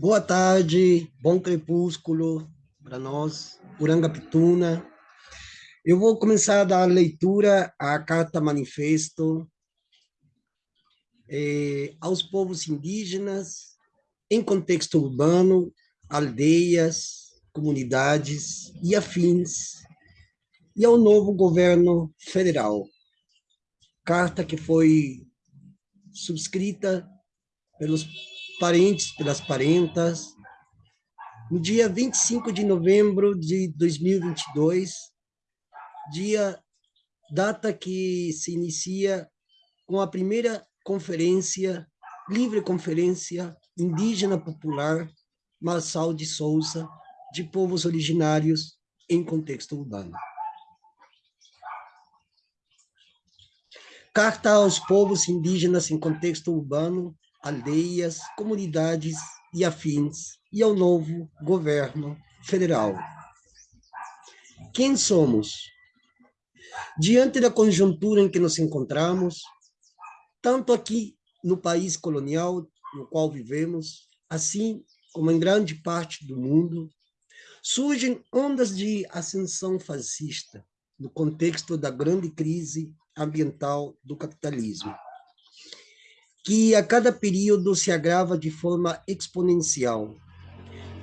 Boa tarde, bom crepúsculo para nós, Urangapituna. Eu vou começar a dar leitura à Carta Manifesto eh, aos povos indígenas em contexto urbano, aldeias, comunidades e afins, e ao novo governo federal. Carta que foi subscrita pelos parentes, pelas parentas, no dia 25 de novembro de 2022, dia, data que se inicia com a primeira conferência, livre conferência indígena popular Marçal de Souza, de povos originários em contexto urbano. Carta aos povos indígenas em contexto urbano, aldeias, comunidades e afins, e ao novo governo federal. Quem somos? Diante da conjuntura em que nos encontramos, tanto aqui no país colonial no qual vivemos, assim como em grande parte do mundo, surgem ondas de ascensão fascista no contexto da grande crise ambiental do capitalismo que a cada período se agrava de forma exponencial.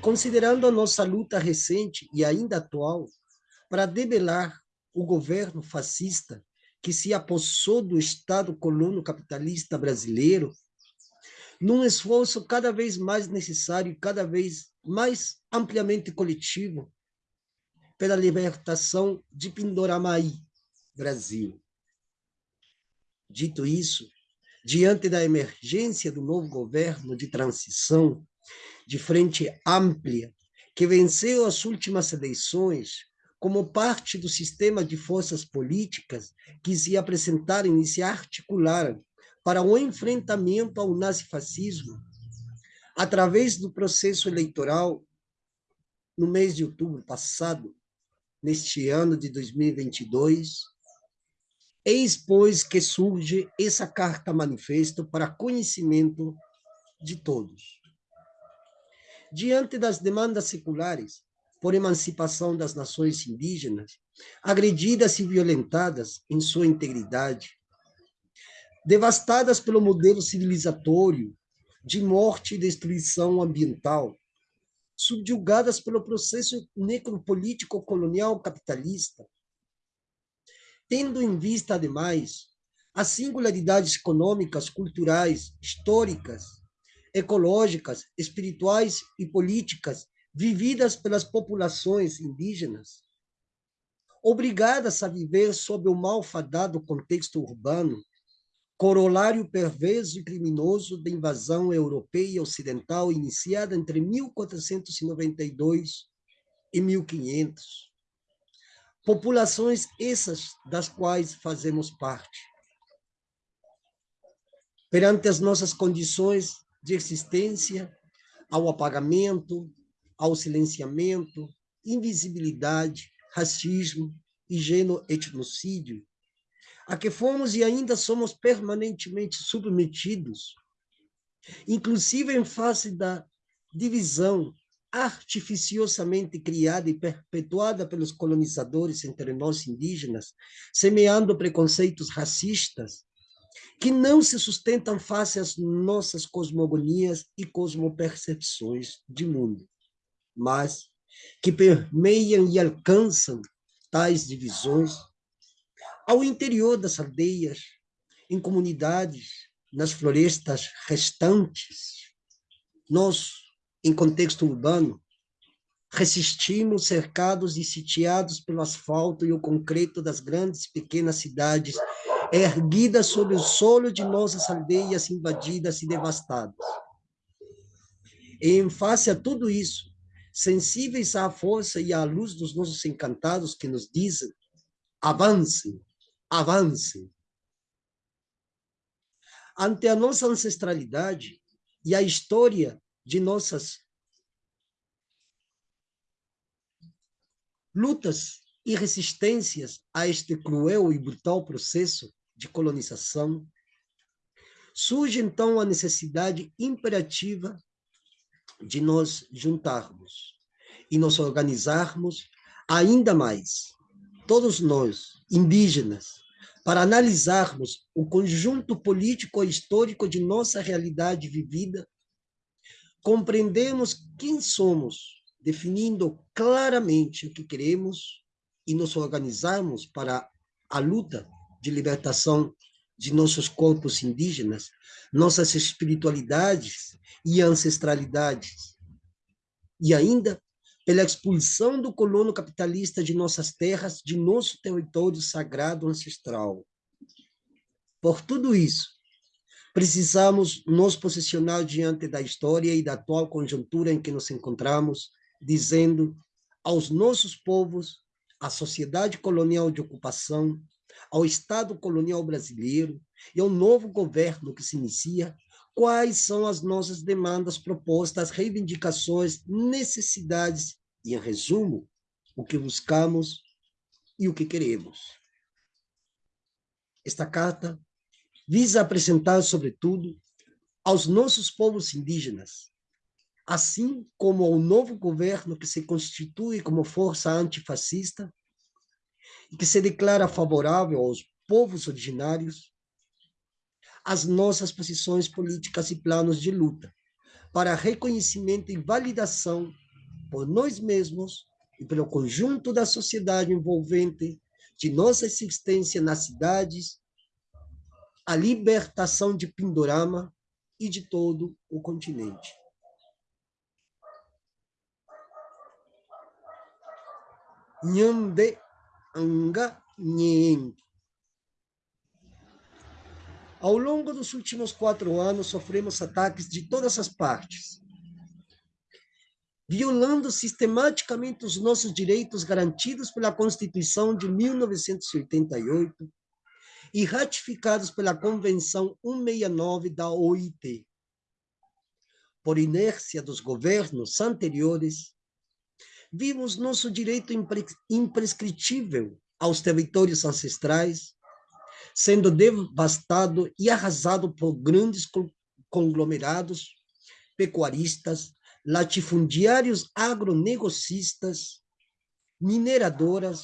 Considerando a nossa luta recente e ainda atual para debelar o governo fascista que se apossou do Estado colono capitalista brasileiro, num esforço cada vez mais necessário e cada vez mais ampliamente coletivo pela libertação de Pindoramaí, Brasil. Dito isso, diante da emergência do novo governo de transição, de frente ampla, que venceu as últimas eleições, como parte do sistema de forças políticas que se apresentaram e se articularam para o enfrentamento ao nazifascismo, através do processo eleitoral, no mês de outubro passado, neste ano de 2022, Eis, pois, que surge essa carta manifesto para conhecimento de todos. Diante das demandas seculares por emancipação das nações indígenas, agredidas e violentadas em sua integridade, devastadas pelo modelo civilizatório de morte e destruição ambiental, subjugadas pelo processo necropolítico colonial capitalista, tendo em vista, ademais, as singularidades econômicas, culturais, históricas, ecológicas, espirituais e políticas vividas pelas populações indígenas, obrigadas a viver sob o malfadado contexto urbano, corolário perverso e criminoso da invasão europeia ocidental iniciada entre 1492 e 1500 populações essas das quais fazemos parte. Perante as nossas condições de existência, ao apagamento, ao silenciamento, invisibilidade, racismo e genoetnocídio, a que fomos e ainda somos permanentemente submetidos, inclusive em face da divisão artificiosamente criada e perpetuada pelos colonizadores entre nós indígenas, semeando preconceitos racistas que não se sustentam face às nossas cosmogonias e cosmopercepções de mundo, mas que permeiam e alcançam tais divisões ao interior das aldeias, em comunidades, nas florestas restantes. Nós, em contexto urbano, resistimos cercados e sitiados pelo asfalto e o concreto das grandes e pequenas cidades, erguidas sobre o solo de nossas aldeias invadidas e devastadas. E em face a tudo isso, sensíveis à força e à luz dos nossos encantados que nos dizem, avancem, avancem. Ante a nossa ancestralidade e a história de nossas lutas e resistências a este cruel e brutal processo de colonização, surge então a necessidade imperativa de nós juntarmos e nos organizarmos ainda mais, todos nós, indígenas, para analisarmos o conjunto político e histórico de nossa realidade vivida, compreendemos quem somos, definindo claramente o que queremos e nos organizarmos para a luta de libertação de nossos corpos indígenas, nossas espiritualidades e ancestralidades. E ainda pela expulsão do colono capitalista de nossas terras, de nosso território sagrado ancestral. Por tudo isso, precisamos nos posicionar diante da história e da atual conjuntura em que nos encontramos, dizendo aos nossos povos, à sociedade colonial de ocupação, ao Estado colonial brasileiro e ao novo governo que se inicia, quais são as nossas demandas, propostas, reivindicações, necessidades e, em resumo, o que buscamos e o que queremos. Esta carta visa apresentar, sobretudo, aos nossos povos indígenas, assim como ao novo governo que se constitui como força antifascista e que se declara favorável aos povos originários, as nossas posições políticas e planos de luta para reconhecimento e validação por nós mesmos e pelo conjunto da sociedade envolvente de nossa existência nas cidades, a libertação de Pindorama e de todo o continente. Nhande Anga Nhen ao longo dos últimos quatro anos, sofremos ataques de todas as partes, violando sistematicamente os nossos direitos garantidos pela Constituição de 1988 e ratificados pela Convenção 169 da OIT. Por inércia dos governos anteriores, vimos nosso direito impre imprescritível aos territórios ancestrais sendo devastado e arrasado por grandes conglomerados pecuaristas, latifundiários agronegocistas, mineradoras,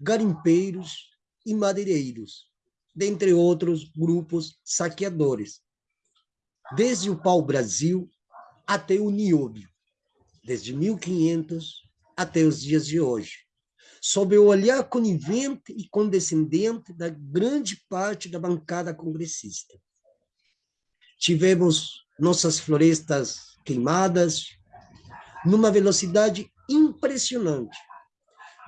garimpeiros e madeireiros, dentre outros grupos saqueadores, desde o pau-brasil até o nióbio, desde 1500 até os dias de hoje sob o olhar conivente e condescendente da grande parte da bancada congressista. Tivemos nossas florestas queimadas numa velocidade impressionante,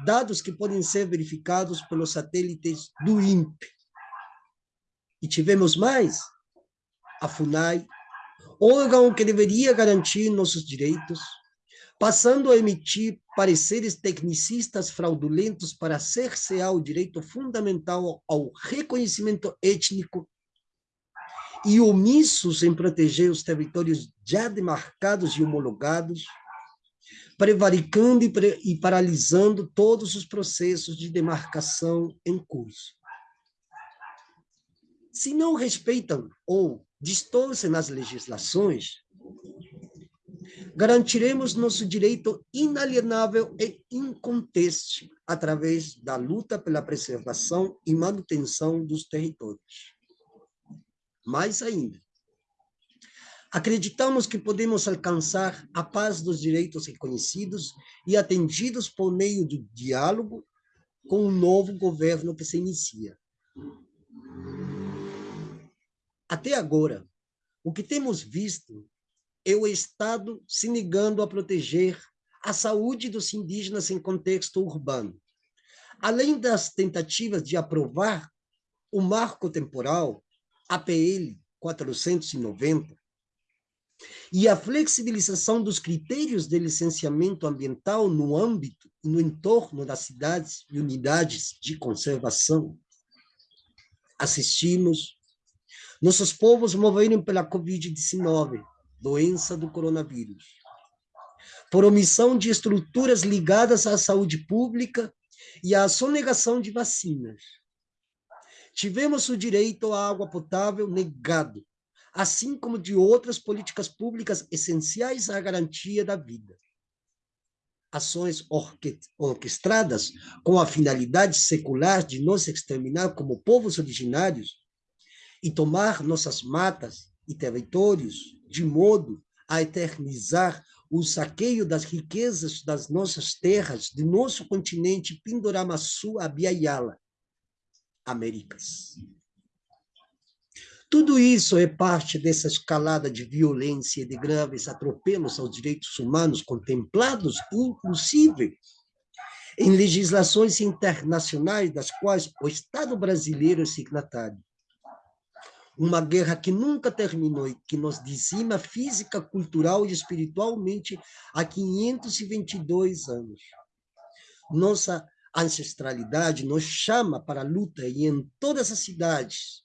dados que podem ser verificados pelos satélites do INPE. E tivemos mais, a FUNAI, órgão que deveria garantir nossos direitos, passando a emitir pareceres tecnicistas fraudulentos para cercear o direito fundamental ao reconhecimento étnico e omissos em proteger os territórios já demarcados e homologados, prevaricando e, pre e paralisando todos os processos de demarcação em curso. Se não respeitam ou distorcem as legislações, garantiremos nosso direito inalienável e inconteste através da luta pela preservação e manutenção dos territórios. Mais ainda, acreditamos que podemos alcançar a paz dos direitos reconhecidos e atendidos por meio do diálogo com o novo governo que se inicia. Até agora, o que temos visto é o Estado se negando a proteger a saúde dos indígenas em contexto urbano. Além das tentativas de aprovar o marco temporal, APL 490, e a flexibilização dos critérios de licenciamento ambiental no âmbito e no entorno das cidades e unidades de conservação. Assistimos nossos povos moverem pela Covid-19, doença do coronavírus. Por omissão de estruturas ligadas à saúde pública e à sonegação de vacinas. Tivemos o direito à água potável negado, assim como de outras políticas públicas essenciais à garantia da vida. Ações orquestradas com a finalidade secular de nos exterminar como povos originários e tomar nossas matas e territórios de modo a eternizar o saqueio das riquezas das nossas terras, de nosso continente Pindoramaçu a Biayala, Américas. Tudo isso é parte dessa escalada de violência e de graves atropelos aos direitos humanos contemplados, inclusive, em legislações internacionais das quais o Estado brasileiro é signatário. Uma guerra que nunca terminou e que nos dizima física, cultural e espiritualmente há 522 anos. Nossa ancestralidade nos chama para a luta e em todas as cidades,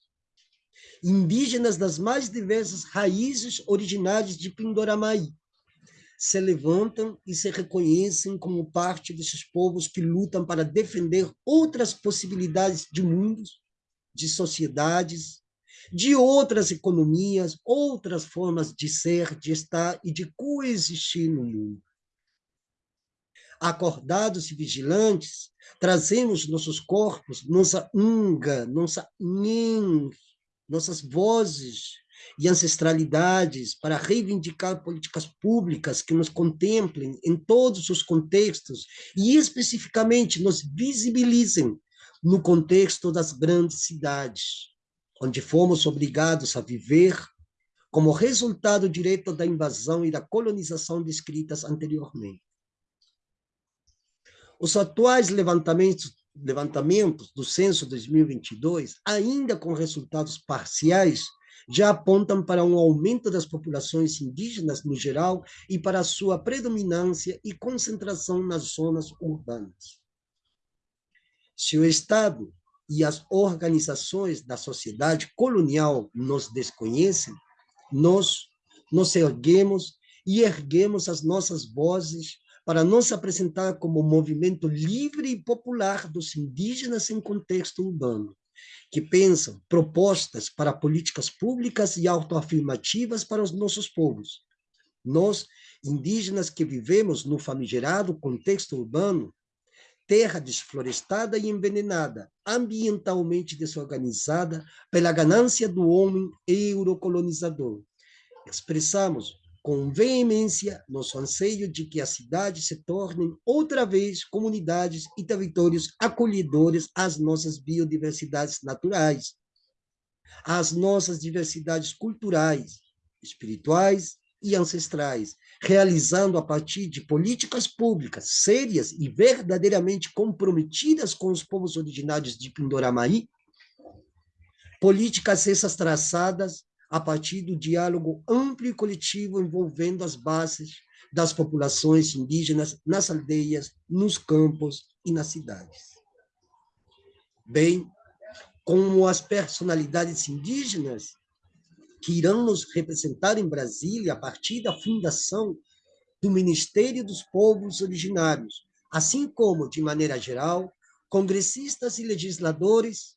indígenas das mais diversas raízes originárias de Pindoramaí, se levantam e se reconhecem como parte desses povos que lutam para defender outras possibilidades de mundos, de sociedades, de outras economias, outras formas de ser, de estar e de coexistir no mundo. Acordados e vigilantes, trazemos nossos corpos, nossa unga, nossa nin, nossas vozes e ancestralidades para reivindicar políticas públicas que nos contemplem em todos os contextos e especificamente nos visibilizem no contexto das grandes cidades, onde fomos obrigados a viver como resultado direto da invasão e da colonização descritas anteriormente. Os atuais levantamentos levantamentos do censo 2022, ainda com resultados parciais, já apontam para um aumento das populações indígenas no geral e para sua predominância e concentração nas zonas urbanas. Se o Estado e as organizações da sociedade colonial nos desconhecem, nós nos erguemos e erguemos as nossas vozes para não se apresentar como movimento livre e popular dos indígenas em contexto urbano, que pensam propostas para políticas públicas e autoafirmativas para os nossos povos. Nós, indígenas que vivemos no famigerado contexto urbano, terra desflorestada e envenenada, ambientalmente desorganizada pela ganância do homem eurocolonizador. Expressamos com veemência nosso anseio de que as cidades se tornem outra vez comunidades e territórios acolhedores às nossas biodiversidades naturais, às nossas diversidades culturais, espirituais e ancestrais, realizando a partir de políticas públicas sérias e verdadeiramente comprometidas com os povos originários de Pindoramaí, políticas essas traçadas a partir do diálogo amplo e coletivo envolvendo as bases das populações indígenas nas aldeias, nos campos e nas cidades. Bem, como as personalidades indígenas que irão nos representar em Brasília a partir da fundação do Ministério dos Povos Originários, assim como, de maneira geral, congressistas e legisladores,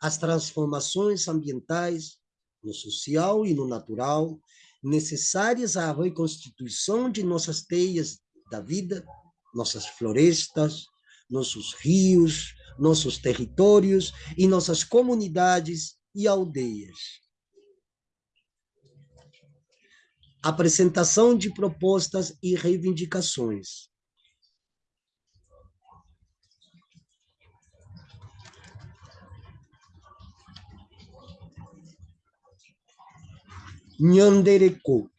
as transformações ambientais, no social e no natural, necessárias à reconstituição de nossas teias da vida, nossas florestas, nossos rios, nossos territórios e nossas comunidades e aldeias. Apresentação de propostas e reivindicações. Nhandereco.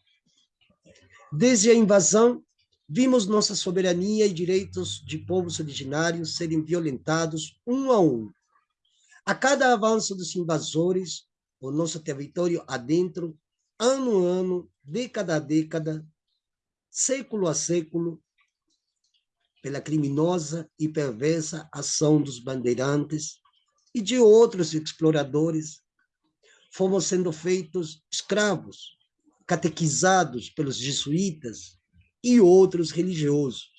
Desde a invasão, vimos nossa soberania e direitos de povos originários serem violentados um a um. A cada avanço dos invasores, o nosso território adentro, ano a ano, década a década, século a século, pela criminosa e perversa ação dos bandeirantes e de outros exploradores, fomos sendo feitos escravos, catequizados pelos jesuítas e outros religiosos,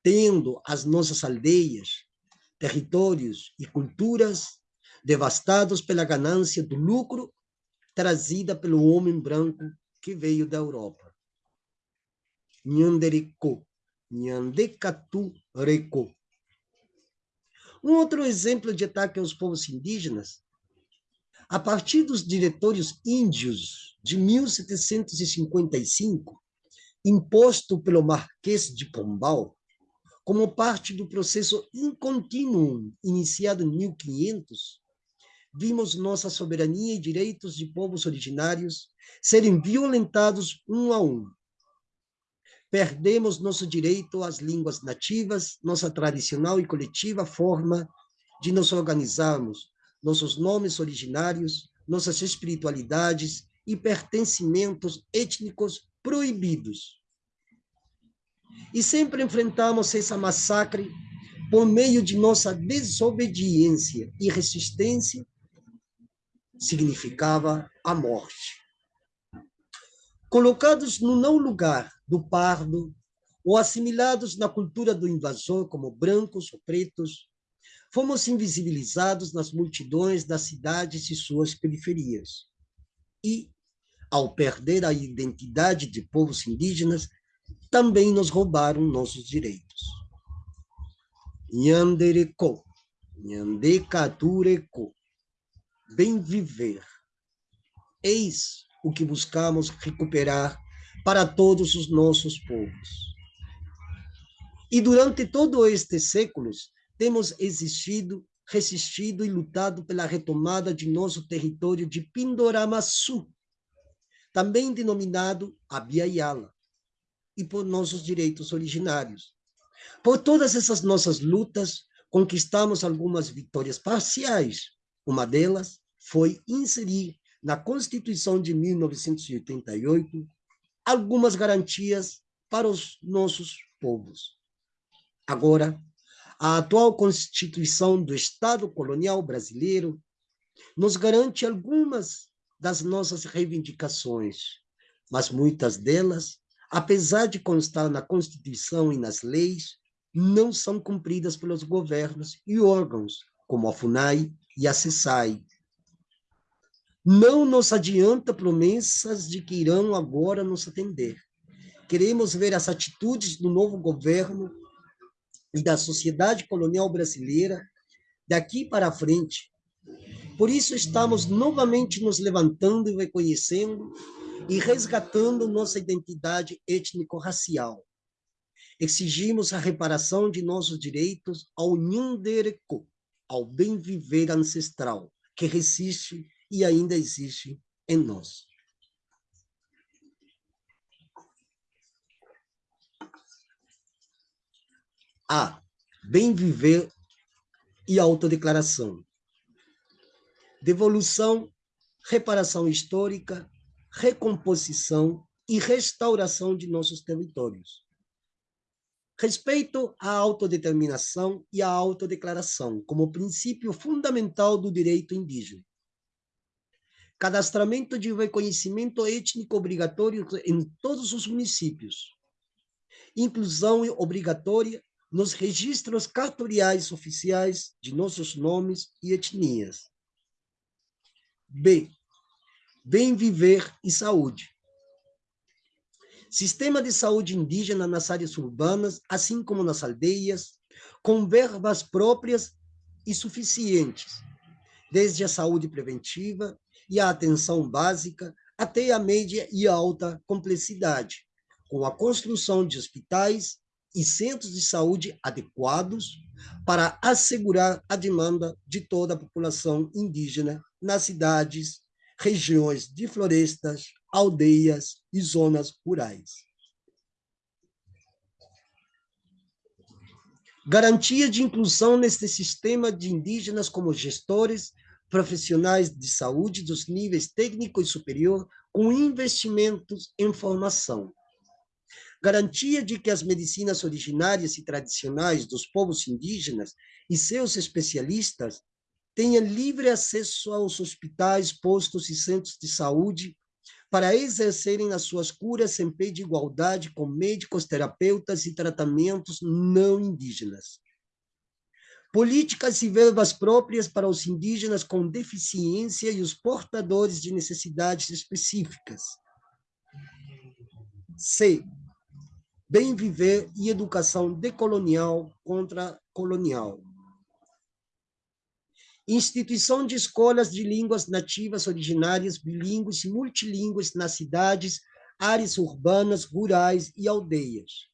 tendo as nossas aldeias, territórios e culturas devastados pela ganância do lucro, trazida pelo homem branco que veio da Europa. Nhandereco, Nhandecatureco. Um outro exemplo de ataque aos povos indígenas, a partir dos diretórios índios de 1755, imposto pelo Marquês de Pombal, como parte do processo incontínuo iniciado em 1500, vimos nossa soberania e direitos de povos originários serem violentados um a um. Perdemos nosso direito às línguas nativas, nossa tradicional e coletiva forma de nos organizarmos, nossos nomes originários, nossas espiritualidades e pertencimentos étnicos proibidos. E sempre enfrentamos essa massacre por meio de nossa desobediência e resistência, significava a morte. Colocados no não lugar do pardo, ou assimilados na cultura do invasor como brancos ou pretos, fomos invisibilizados nas multidões das cidades e suas periferias. E, ao perder a identidade de povos indígenas, também nos roubaram nossos direitos. Nhandereko, Nhandekatureko, bem viver. Eis o que buscamos recuperar para todos os nossos povos. E durante todos estes séculos, temos existido, resistido e lutado pela retomada de nosso território de Pindoramaçu, também denominado Abiaiala, e por nossos direitos originários. Por todas essas nossas lutas, conquistamos algumas vitórias parciais. Uma delas foi inserir na Constituição de 1988 algumas garantias para os nossos povos. Agora, a atual Constituição do Estado colonial brasileiro nos garante algumas das nossas reivindicações, mas muitas delas, apesar de constar na Constituição e nas leis, não são cumpridas pelos governos e órgãos, como a FUNAI e a CESAI. Não nos adianta promessas de que irão agora nos atender. Queremos ver as atitudes do novo governo e da sociedade colonial brasileira daqui para frente. Por isso estamos novamente nos levantando e reconhecendo e resgatando nossa identidade étnico-racial. Exigimos a reparação de nossos direitos ao Nhandereco, ao bem viver ancestral, que resiste e ainda existe em nós. A. Bem viver e autodeclaração. Devolução, reparação histórica, recomposição e restauração de nossos territórios. Respeito à autodeterminação e à autodeclaração como princípio fundamental do direito indígena. Cadastramento de reconhecimento étnico obrigatório em todos os municípios. Inclusão obrigatória nos registros cartoriais oficiais de nossos nomes e etnias. B. Bem viver e saúde. Sistema de saúde indígena nas áreas urbanas, assim como nas aldeias, com verbas próprias e suficientes, desde a saúde preventiva e a atenção básica até a média e alta complexidade, com a construção de hospitais e centros de saúde adequados para assegurar a demanda de toda a população indígena nas cidades, regiões de florestas, aldeias e zonas rurais. Garantia de inclusão neste sistema de indígenas como gestores, profissionais de saúde dos níveis técnico e superior, com investimentos em formação garantia de que as medicinas originárias e tradicionais dos povos indígenas e seus especialistas tenham livre acesso aos hospitais, postos e centros de saúde para exercerem as suas curas em pé de igualdade com médicos, terapeutas e tratamentos não indígenas. Políticas e verbas próprias para os indígenas com deficiência e os portadores de necessidades específicas. C. Bem viver e educação decolonial contra colonial. Instituição de escolas de línguas nativas originárias, bilíngues e multilíngues nas cidades, áreas urbanas, rurais e aldeias,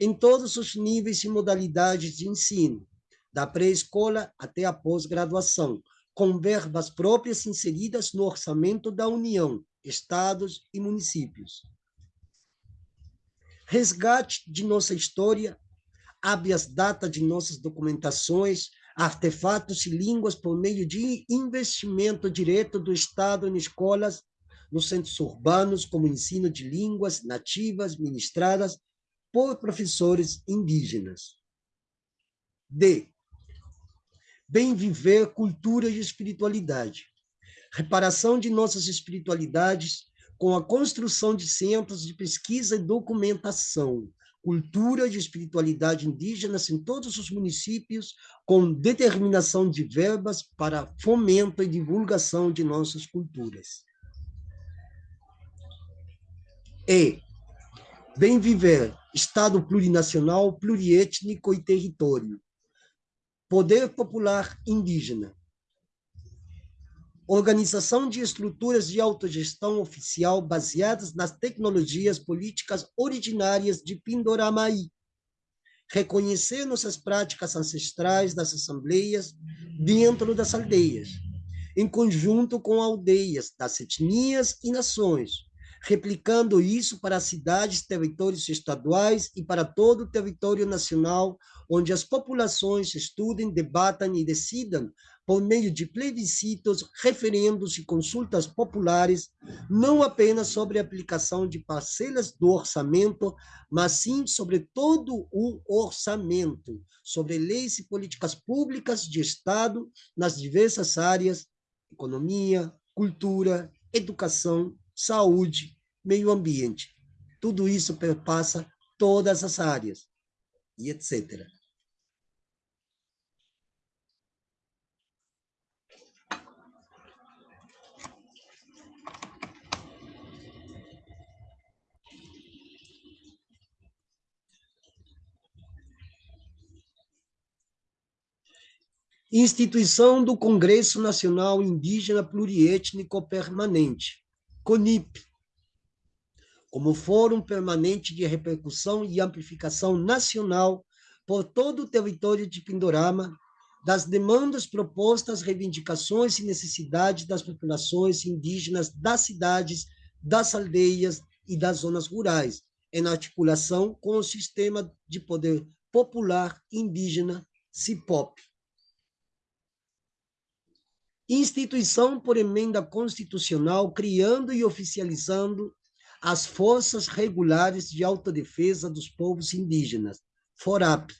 em todos os níveis e modalidades de ensino, da pré-escola até a pós-graduação, com verbas próprias inseridas no orçamento da União, estados e municípios. Resgate de nossa história, habeas data de nossas documentações, artefatos e línguas por meio de investimento direto do Estado em escolas, nos centros urbanos, como ensino de línguas nativas ministradas por professores indígenas. D. Bem viver, cultura e espiritualidade. Reparação de nossas espiritualidades com a construção de centros de pesquisa e documentação, cultura e espiritualidade indígenas em todos os municípios, com determinação de verbas para fomento e divulgação de nossas culturas. E bem viver, Estado plurinacional, pluriétnico e território. Poder popular indígena. Organização de estruturas de autogestão oficial baseadas nas tecnologias políticas originárias de Pindoramaí, reconhecer nossas práticas ancestrais das assembleias dentro das aldeias, em conjunto com aldeias das etnias e nações, replicando isso para cidades, territórios estaduais e para todo o território nacional, onde as populações estudem, debatam e decidam por meio de plebiscitos, referendos e consultas populares, não apenas sobre a aplicação de parcelas do orçamento, mas sim sobre todo o orçamento, sobre leis e políticas públicas de Estado nas diversas áreas, economia, cultura, educação, saúde, meio ambiente. Tudo isso perpassa todas as áreas, e etc. Instituição do Congresso Nacional Indígena Pluriétnico Permanente, CONIP, como fórum permanente de repercussão e amplificação nacional por todo o território de Pindorama, das demandas propostas, reivindicações e necessidades das populações indígenas das cidades, das aldeias e das zonas rurais, em articulação com o sistema de poder popular indígena, CIPOP instituição por emenda constitucional, criando e oficializando as Forças Regulares de Autodefesa dos Povos Indígenas, FORAP.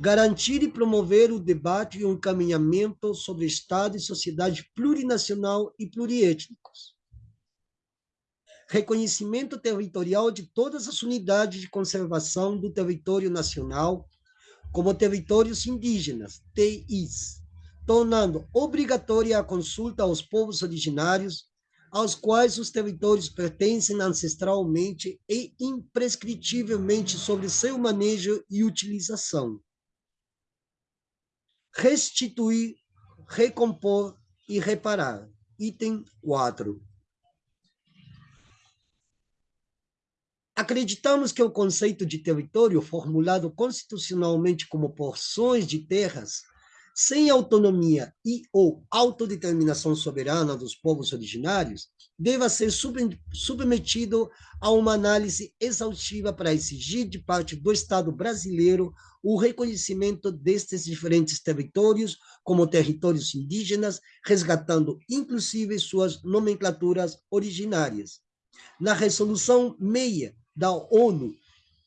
Garantir e promover o debate e o encaminhamento sobre Estado e sociedade plurinacional e pluriétnicos. Reconhecimento territorial de todas as unidades de conservação do território nacional como territórios indígenas, TIs, tornando obrigatória a consulta aos povos originários, aos quais os territórios pertencem ancestralmente e imprescritivelmente sobre seu manejo e utilização. Restituir, recompor e reparar. Item 4. Acreditamos que o conceito de território, formulado constitucionalmente como porções de terras, sem autonomia e ou autodeterminação soberana dos povos originários, deva ser submetido a uma análise exaustiva para exigir de parte do Estado brasileiro o reconhecimento destes diferentes territórios como territórios indígenas, resgatando inclusive suas nomenclaturas originárias. Na resolução 6 da ONU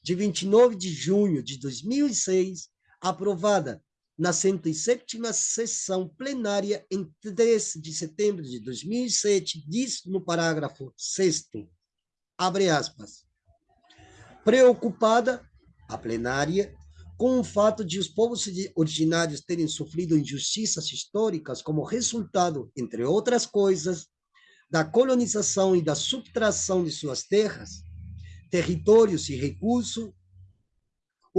de 29 de junho de 2006, aprovada na 107ª sessão plenária em 3 de setembro de 2007, diz no parágrafo 6 abre aspas, preocupada a plenária com o fato de os povos originários terem sofrido injustiças históricas como resultado, entre outras coisas, da colonização e da subtração de suas terras, territórios e recursos,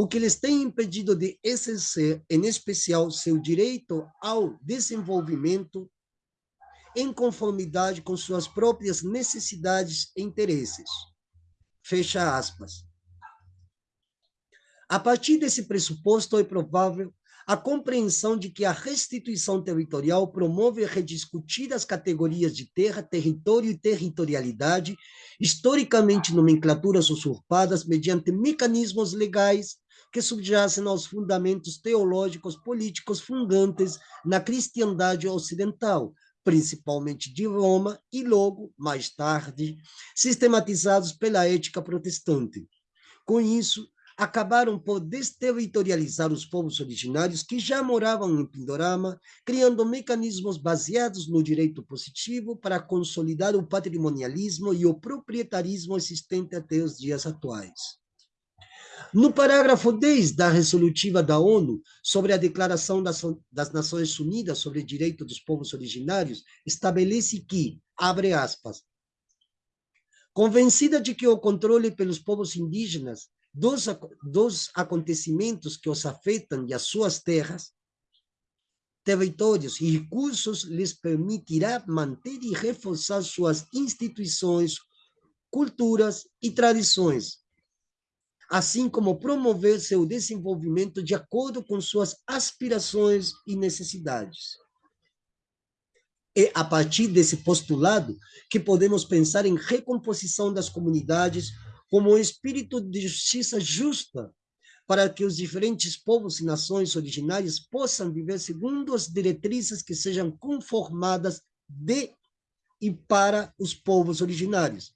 o que lhes tem impedido de exercer, em especial, seu direito ao desenvolvimento em conformidade com suas próprias necessidades e interesses. Fecha aspas. A partir desse pressuposto, é provável a compreensão de que a restituição territorial promove rediscutir as categorias de terra, território e territorialidade, historicamente nomenclaturas usurpadas mediante mecanismos legais que subjacem aos fundamentos teológicos políticos fundantes na cristandade ocidental, principalmente de Roma, e logo, mais tarde, sistematizados pela ética protestante. Com isso, acabaram por desterritorializar os povos originários que já moravam em Pindorama, criando mecanismos baseados no direito positivo para consolidar o patrimonialismo e o proprietarismo existente até os dias atuais. No parágrafo 10 da resolutiva da ONU sobre a Declaração das, das Nações Unidas sobre o Direito dos Povos Originários, estabelece que, abre aspas, convencida de que o controle pelos povos indígenas dos, dos acontecimentos que os afetam e as suas terras, territórios e recursos lhes permitirá manter e reforçar suas instituições, culturas e tradições, assim como promover seu desenvolvimento de acordo com suas aspirações e necessidades. É a partir desse postulado que podemos pensar em recomposição das comunidades como um espírito de justiça justa, para que os diferentes povos e nações originárias possam viver segundo as diretrizes que sejam conformadas de e para os povos originários,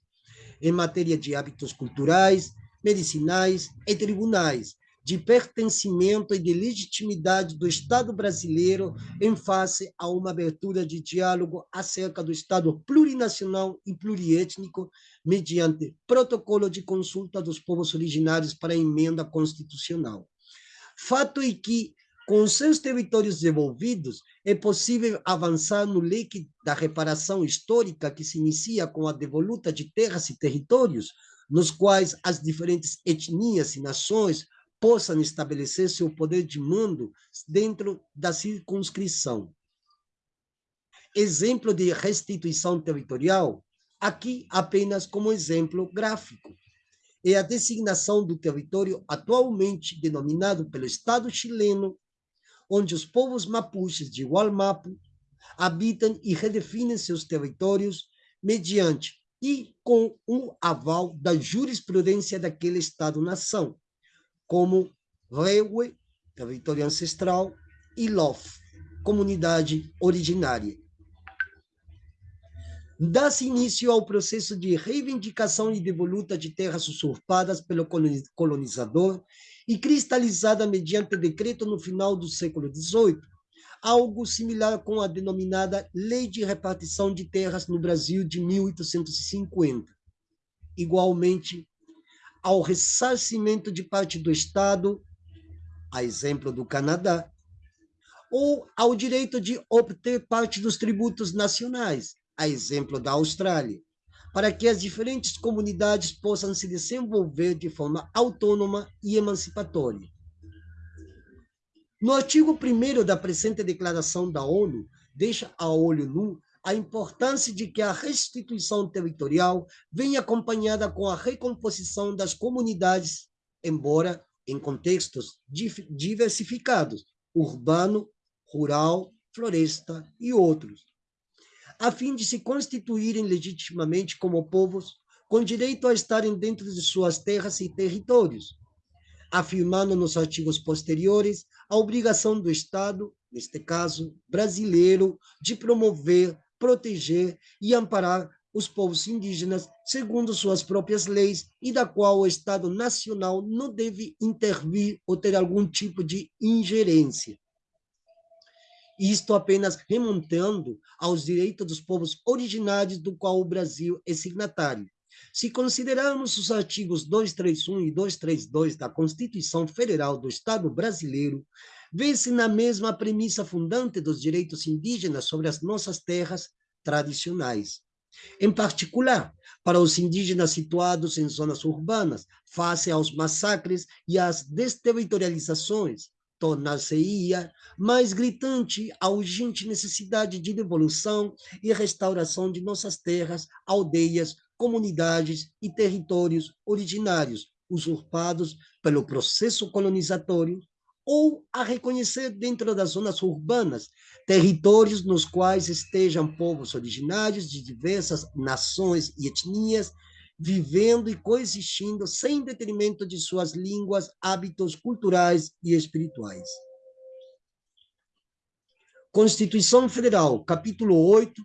em matéria de hábitos culturais, medicinais e tribunais, de pertencimento e de legitimidade do Estado brasileiro em face a uma abertura de diálogo acerca do Estado plurinacional e pluriétnico mediante protocolo de consulta dos povos originários para a emenda constitucional. Fato é que, com seus territórios devolvidos, é possível avançar no leque da reparação histórica que se inicia com a devoluta de terras e territórios, nos quais as diferentes etnias e nações possam estabelecer seu poder de mando dentro da circunscrição. Exemplo de restituição territorial, aqui apenas como exemplo gráfico, é a designação do território atualmente denominado pelo Estado chileno, onde os povos mapuches de Gualmapu habitam e redefinem seus territórios mediante e com o aval da jurisprudência daquele Estado-nação, como Rewe, território ancestral, e Lof, comunidade originária. Dá-se início ao processo de reivindicação e devoluta de terras usurpadas pelo colonizador e cristalizada mediante decreto no final do século XVIII, algo similar com a denominada Lei de Repartição de Terras no Brasil de 1850. Igualmente, ao ressarcimento de parte do Estado, a exemplo do Canadá, ou ao direito de obter parte dos tributos nacionais, a exemplo da Austrália, para que as diferentes comunidades possam se desenvolver de forma autônoma e emancipatória. No artigo 1 da presente declaração da ONU, deixa a olho nu a importância de que a restituição territorial venha acompanhada com a recomposição das comunidades, embora em contextos diversificados, urbano, rural, floresta e outros, a fim de se constituírem legitimamente como povos com direito a estarem dentro de suas terras e territórios, afirmando nos artigos posteriores a obrigação do Estado, neste caso brasileiro, de promover, proteger e amparar os povos indígenas segundo suas próprias leis e da qual o Estado nacional não deve intervir ou ter algum tipo de ingerência. Isto apenas remontando aos direitos dos povos originários do qual o Brasil é signatário, Se considerarmos os artigos 231 e 232 da Constituição Federal do Estado brasileiro, vê-se na mesma premissa fundante dos direitos indígenas sobre as nossas terras tradicionais. Em particular, para os indígenas situados em zonas urbanas, face aos massacres e às desterritorializações, tornar-se-ia mais gritante a urgente necessidade de devolução e restauração de nossas terras, aldeias, comunidades e territórios originários, usurpados pelo processo colonizatório, ou a reconhecer dentro das zonas urbanas territórios nos quais estejam povos originários de diversas nações e etnias vivendo e coexistindo sem detrimento de suas línguas, hábitos culturais e espirituais. Constituição Federal, capítulo 8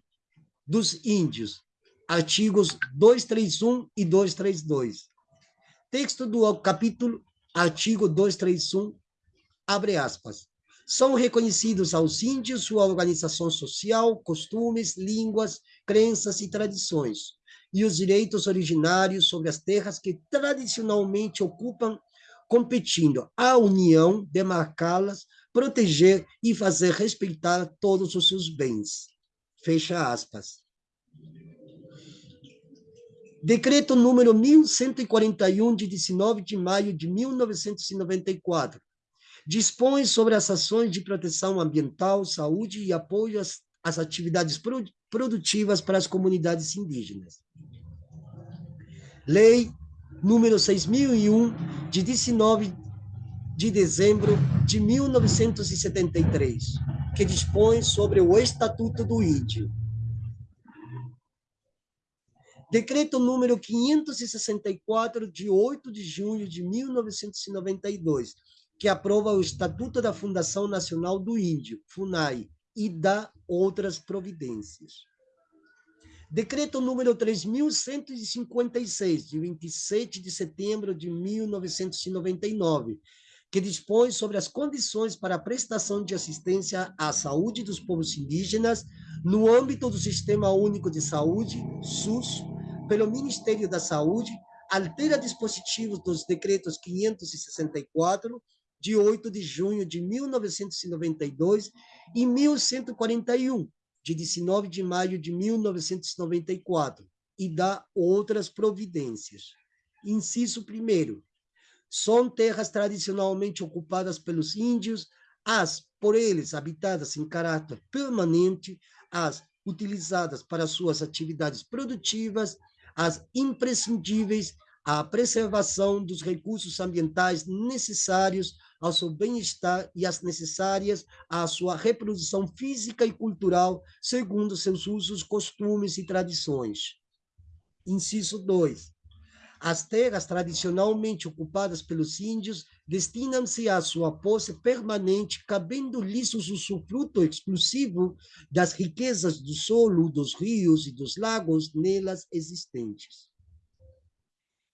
dos Índios, artigos 231 e 232. Texto do capítulo, artigo 231, abre aspas. São reconhecidos aos índios sua organização social, costumes, línguas, crenças e tradições, e os direitos originários sobre as terras que tradicionalmente ocupam, competindo à União demarcá-las, proteger e fazer respeitar todos os seus bens. Fecha aspas. Decreto número 1141, de 19 de maio de 1994, dispõe sobre as ações de proteção ambiental, saúde e apoio às, às atividades produtivas para as comunidades indígenas. Lei número 6.001, de 19 de dezembro de 1973, que dispõe sobre o Estatuto do Índio. Decreto número 564, de 8 de junho de 1992, que aprova o Estatuto da Fundação Nacional do Índio, FUNAI, e dá outras providências. Decreto número 3.156, de 27 de setembro de 1999, que dispõe sobre as condições para a prestação de assistência à saúde dos povos indígenas no âmbito do Sistema Único de Saúde, SUS, pelo Ministério da Saúde, altera dispositivos dos decretos 564, de 8 de junho de 1992, e 1141, de 19 de maio de 1994 e dá outras providências. Inciso primeiro, são terras tradicionalmente ocupadas pelos índios, as por eles habitadas em caráter permanente, as utilizadas para suas atividades produtivas, as imprescindíveis à preservação dos recursos ambientais necessários ao seu bem-estar e as necessárias à sua reprodução física e cultural, segundo seus usos, costumes e tradições. Inciso 2. As terras tradicionalmente ocupadas pelos índios destinam-se à sua posse permanente, cabendo-lhes o usufruto exclusivo das riquezas do solo, dos rios e dos lagos nelas existentes.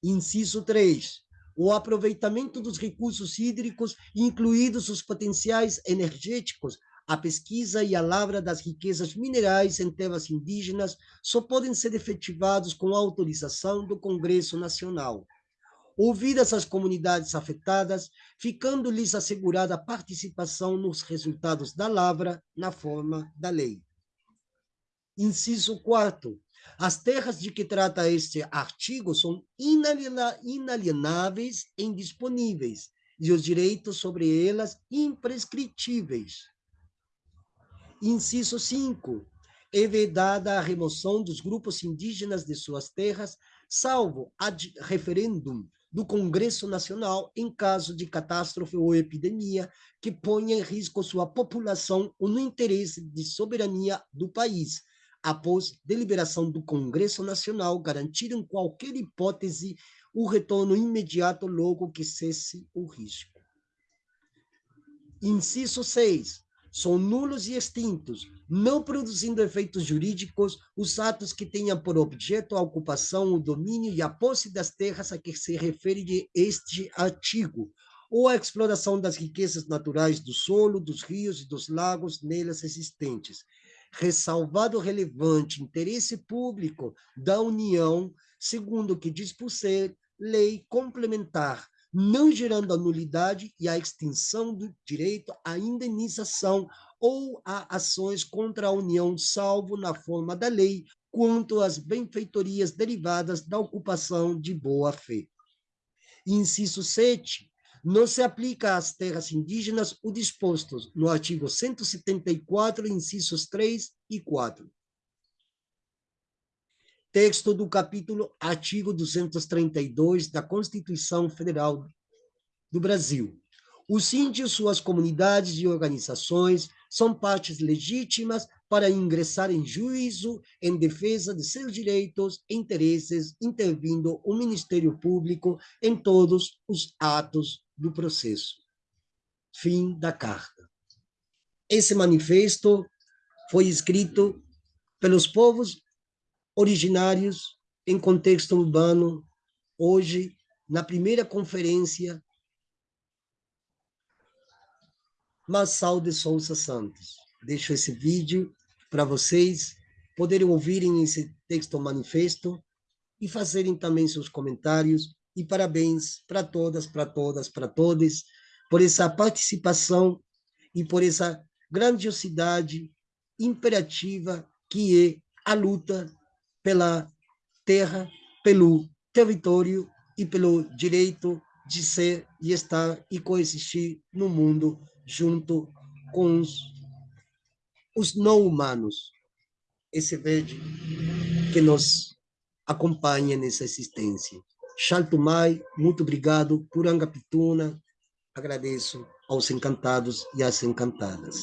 Inciso 3 o aproveitamento dos recursos hídricos, incluídos os potenciais energéticos, a pesquisa e a lavra das riquezas minerais em terras indígenas só podem ser efetivados com autorização do Congresso Nacional. Ouvidas as comunidades afetadas, ficando-lhes assegurada a participação nos resultados da lavra na forma da lei. Inciso 4. As terras de que trata este artigo são inalienáveis e indisponíveis, e os direitos sobre elas imprescritíveis. Inciso 5. É vedada a remoção dos grupos indígenas de suas terras, salvo ad referendum do Congresso Nacional em caso de catástrofe ou epidemia que ponha em risco sua população ou no interesse de soberania do país, após deliberação do Congresso Nacional, garantir em qualquer hipótese o retorno imediato logo que cesse o risco. Inciso 6. São nulos e extintos, não produzindo efeitos jurídicos, os atos que tenham por objeto a ocupação, o domínio e a posse das terras a que se refere este artigo, ou a exploração das riquezas naturais do solo, dos rios e dos lagos nelas existentes, ressalvado relevante interesse público da União, segundo o que diz por ser lei complementar, não gerando a nulidade e a extinção do direito à indenização ou a ações contra a União, salvo na forma da lei, quanto às benfeitorias derivadas da ocupação de boa-fé. Inciso 7 não se aplica às terras indígenas o disposto no artigo 174, incisos 3 e 4. Texto do capítulo artigo 232 da Constituição Federal do Brasil. Os índios, suas comunidades e organizações são partes legítimas para ingressar em juízo em defesa de seus direitos e interesses, intervindo o Ministério Público em todos os atos do processo. Fim da carta. Esse manifesto foi escrito pelos povos originários em contexto urbano, hoje, na primeira conferência Massal de Souza Santos. Deixo esse vídeo para vocês poderem ouvirem esse texto manifesto e fazerem também seus comentários e parabéns para todas, para todas, para todos, por essa participação e por essa grandiosidade imperativa que é a luta pela terra, pelo território e pelo direito de ser e estar e coexistir no mundo junto com os, os não humanos. Esse verde que nos acompanha nessa existência. Chaltumai, muito obrigado. Puranga Pituna, agradeço aos encantados e às encantadas.